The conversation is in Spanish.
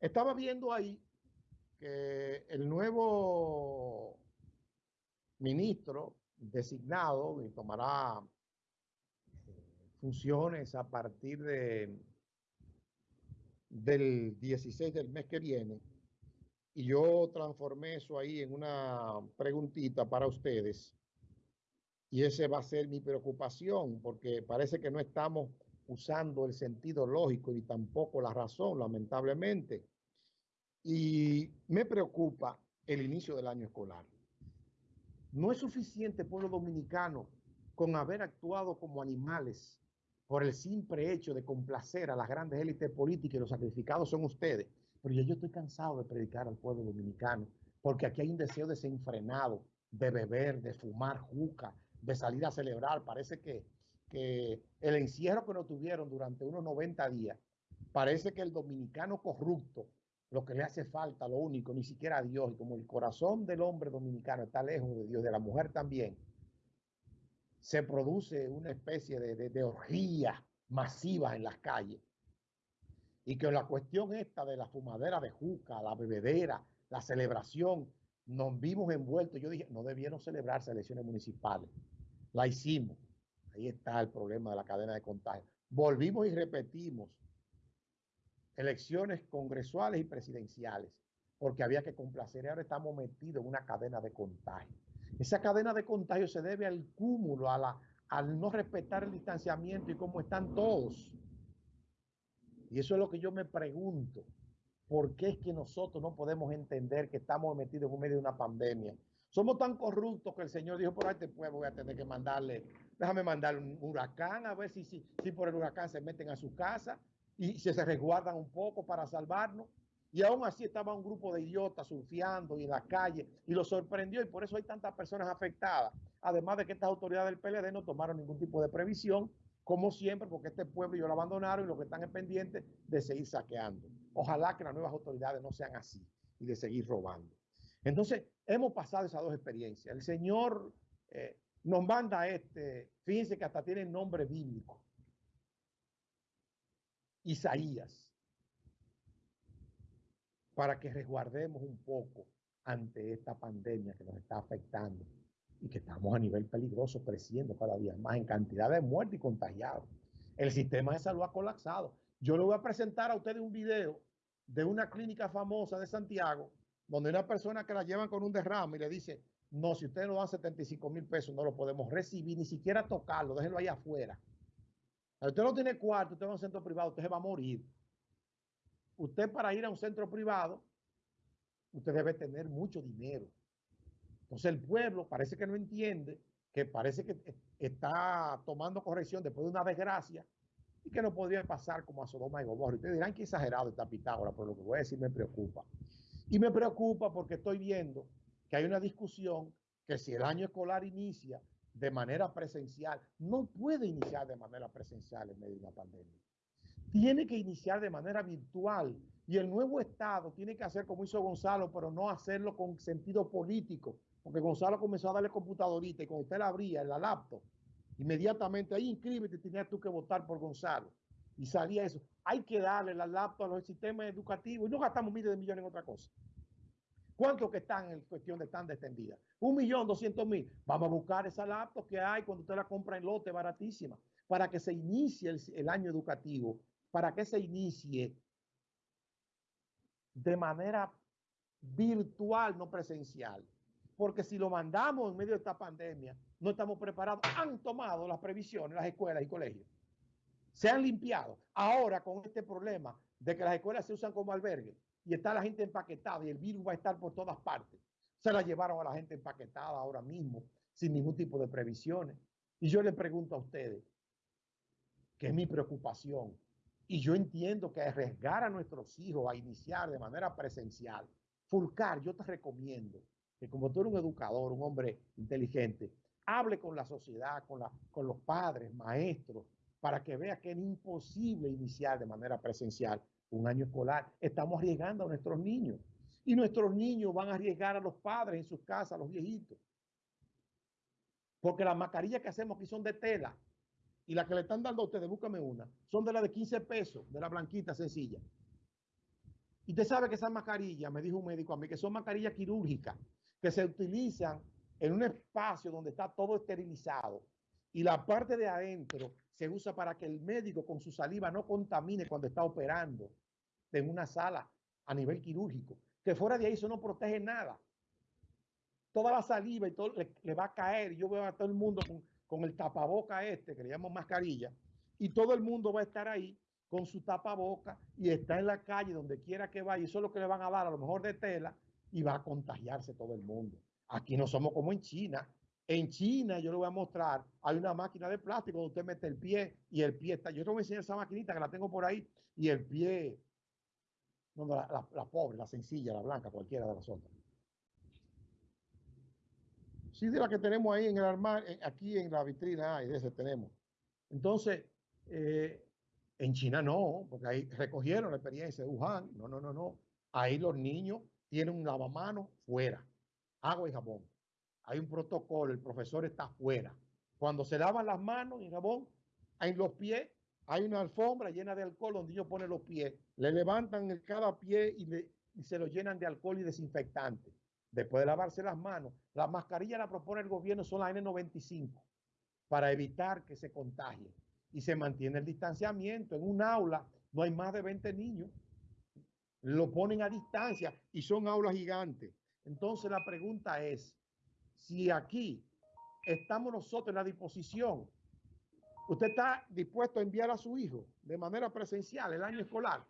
Estaba viendo ahí que el nuevo ministro designado y tomará eh, funciones a partir de del 16 del mes que viene y yo transformé eso ahí en una preguntita para ustedes y ese va a ser mi preocupación porque parece que no estamos usando el sentido lógico y tampoco la razón, lamentablemente. Y me preocupa el inicio del año escolar. No es suficiente, pueblo dominicano, con haber actuado como animales por el simple hecho de complacer a las grandes élites políticas y los sacrificados son ustedes. Pero yo, yo estoy cansado de predicar al pueblo dominicano, porque aquí hay un deseo desenfrenado de beber, de fumar juca, de salir a celebrar. Parece que que el encierro que nos tuvieron durante unos 90 días, parece que el dominicano corrupto, lo que le hace falta, lo único, ni siquiera a Dios, y como el corazón del hombre dominicano está lejos de Dios, de la mujer también, se produce una especie de, de, orgía masiva en las calles. Y que la cuestión esta de la fumadera de juca, la bebedera, la celebración, nos vimos envueltos. Yo dije, no debieron celebrarse elecciones municipales. La hicimos. Ahí está el problema de la cadena de contagio. Volvimos y repetimos elecciones congresuales y presidenciales, porque había que complacer. Y ahora estamos metidos en una cadena de contagio. Esa cadena de contagio se debe al cúmulo, a la, al no respetar el distanciamiento y cómo están todos. Y eso es lo que yo me pregunto. ¿Por qué es que nosotros no podemos entender que estamos metidos en medio de una pandemia? Somos tan corruptos que el Señor dijo, por este pueblo voy a tener que mandarle, déjame mandarle un huracán, a ver si, si, si por el huracán se meten a su casa y se, se resguardan un poco para salvarnos. Y aún así estaba un grupo de idiotas surfeando y en la calle y lo sorprendió y por eso hay tantas personas afectadas. Además de que estas autoridades del PLD no tomaron ningún tipo de previsión, como siempre, porque este pueblo ellos lo abandonaron y lo que están es pendientes de seguir saqueando. Ojalá que las nuevas autoridades no sean así y de seguir robando. Entonces, hemos pasado esas dos experiencias. El Señor eh, nos manda este, fíjense que hasta tiene nombre bíblico. Isaías. Para que resguardemos un poco ante esta pandemia que nos está afectando y que estamos a nivel peligroso creciendo cada día más en cantidad de muertes y contagiados. El sistema de salud ha colapsado. Yo le voy a presentar a ustedes un video de una clínica famosa de Santiago donde una persona que la llevan con un derrame y le dice, no, si usted no dan 75 mil pesos, no lo podemos recibir, ni siquiera tocarlo, déjenlo ahí afuera. Usted no tiene cuarto, usted va a un centro privado, usted se va a morir. Usted para ir a un centro privado, usted debe tener mucho dinero. Entonces el pueblo parece que no entiende, que parece que está tomando corrección después de una desgracia y que no podría pasar como a Sodoma y Gomorra. Ustedes dirán que exagerado está Pitágoras, pero lo que voy a decir me preocupa. Y me preocupa porque estoy viendo que hay una discusión que si el año escolar inicia de manera presencial, no puede iniciar de manera presencial en medio de una pandemia. Tiene que iniciar de manera virtual. Y el nuevo Estado tiene que hacer como hizo Gonzalo, pero no hacerlo con sentido político. Porque Gonzalo comenzó a darle computadorita y cuando usted la abría en la laptop, inmediatamente ahí inscríbete, tenías tú que votar por Gonzalo. Y salía eso. Hay que darle la laptop a los sistemas educativos y no gastamos miles de millones en otra cosa. ¿Cuántos que están en cuestión de tan extendida? Un millón, doscientos mil. Vamos a buscar esa laptop que hay cuando usted la compra en lote baratísima para que se inicie el, el año educativo, para que se inicie de manera virtual, no presencial. Porque si lo mandamos en medio de esta pandemia, no estamos preparados. Han tomado las previsiones las escuelas y colegios se han limpiado. Ahora con este problema de que las escuelas se usan como albergue y está la gente empaquetada y el virus va a estar por todas partes. Se la llevaron a la gente empaquetada ahora mismo sin ningún tipo de previsiones. Y yo le pregunto a ustedes, que es mi preocupación, y yo entiendo que arriesgar a nuestros hijos a iniciar de manera presencial, Fulcar, yo te recomiendo que como tú eres un educador, un hombre inteligente, hable con la sociedad, con, con los padres, maestros, para que vea que es imposible iniciar de manera presencial un año escolar. Estamos arriesgando a nuestros niños. Y nuestros niños van a arriesgar a los padres en sus casas, a los viejitos. Porque las mascarillas que hacemos aquí son de tela. Y las que le están dando a ustedes, búscame una, son de la de 15 pesos, de la blanquita sencilla. Y usted sabe que esas mascarillas, me dijo un médico a mí, que son mascarillas quirúrgicas, que se utilizan en un espacio donde está todo esterilizado y la parte de adentro se usa para que el médico con su saliva no contamine cuando está operando en una sala a nivel quirúrgico. Que fuera de ahí eso no protege nada. Toda la saliva y todo le, va a caer. Yo veo a todo el mundo con, el tapaboca este, que le llamamos mascarilla, y todo el mundo va a estar ahí con su tapaboca y está en la calle donde quiera que vaya. Eso es lo que le van a dar a lo mejor de tela y va a contagiarse todo el mundo. Aquí no somos como en China. En China, yo le voy a mostrar, hay una máquina de plástico donde usted mete el pie y el pie está. Yo te voy a enseñar esa maquinita que la tengo por ahí y el pie, no, la, la, pobre, la sencilla, la blanca, cualquiera de las otras. Sí, de la que tenemos ahí en el armario, aquí en la vitrina, hay de ese tenemos. Entonces, eh, en China no, porque ahí recogieron la experiencia de Wuhan. No, no, no, no. Ahí los niños tienen un lavamanos fuera, agua y jabón. Hay un protocolo, el profesor está fuera. Cuando se lavan las manos y jabón, en los pies hay una alfombra llena de alcohol donde ellos ponen los pies. Le levantan cada pie y se lo llenan de alcohol y desinfectante. Después de lavarse las manos, la mascarilla la propone el gobierno, son las N95, para evitar que se contagien. Y se mantiene el distanciamiento. En un aula no hay más de 20 niños lo ponen a distancia y son aulas gigantes. Entonces la pregunta es, si aquí estamos nosotros en la disposición, usted está dispuesto a enviar a su hijo de manera presencial el año escolar,